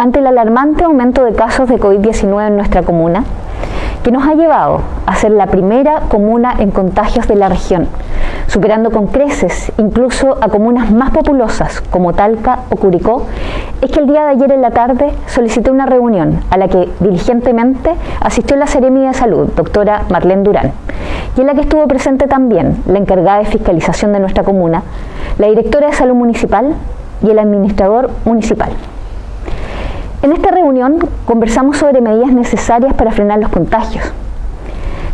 ante el alarmante aumento de casos de COVID-19 en nuestra comuna, que nos ha llevado a ser la primera comuna en contagios de la región, superando con creces incluso a comunas más populosas como Talca o Curicó, es que el día de ayer en la tarde solicité una reunión a la que diligentemente asistió la Seremi de Salud, doctora Marlene Durán, y en la que estuvo presente también la encargada de fiscalización de nuestra comuna, la directora de salud municipal y el administrador municipal. En esta reunión conversamos sobre medidas necesarias para frenar los contagios.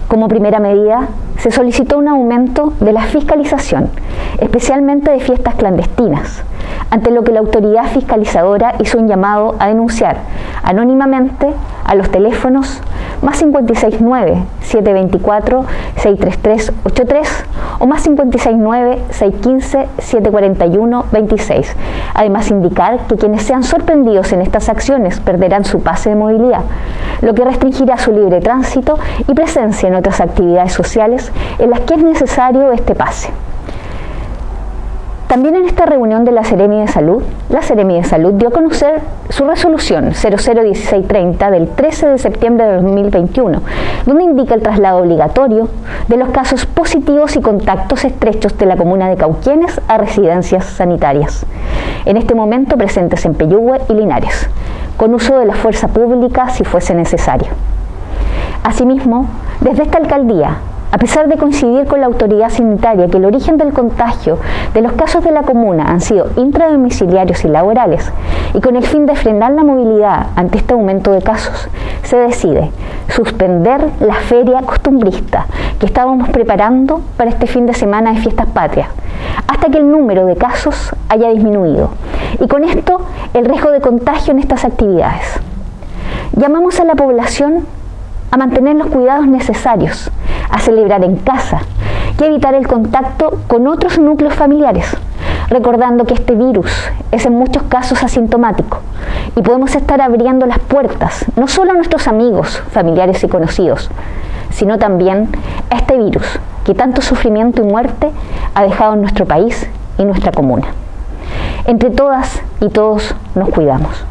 Como primera medida, se solicitó un aumento de la fiscalización, especialmente de fiestas clandestinas, ante lo que la autoridad fiscalizadora hizo un llamado a denunciar anónimamente a los teléfonos más 569-724-63383 o más 569-615-741-26. Además indicar que quienes sean sorprendidos en estas acciones perderán su pase de movilidad, lo que restringirá su libre tránsito y presencia en otras actividades sociales en las que es necesario este pase. También en esta reunión de la Seremi de Salud, la Seremi de Salud dio a conocer su resolución 001630 del 13 de septiembre de 2021, donde indica el traslado obligatorio de los casos positivos y contactos estrechos de la comuna de Cauquienes a residencias sanitarias, en este momento presentes en Peyúgue y Linares, con uso de la fuerza pública si fuese necesario. Asimismo, desde esta alcaldía a pesar de coincidir con la autoridad sanitaria que el origen del contagio de los casos de la comuna han sido intradomiciliarios y laborales, y con el fin de frenar la movilidad ante este aumento de casos, se decide suspender la feria costumbrista que estábamos preparando para este fin de semana de fiestas patrias, hasta que el número de casos haya disminuido, y con esto el riesgo de contagio en estas actividades. Llamamos a la población a mantener los cuidados necesarios, a celebrar en casa y evitar el contacto con otros núcleos familiares, recordando que este virus es en muchos casos asintomático y podemos estar abriendo las puertas no solo a nuestros amigos, familiares y conocidos, sino también a este virus que tanto sufrimiento y muerte ha dejado en nuestro país y nuestra comuna. Entre todas y todos nos cuidamos.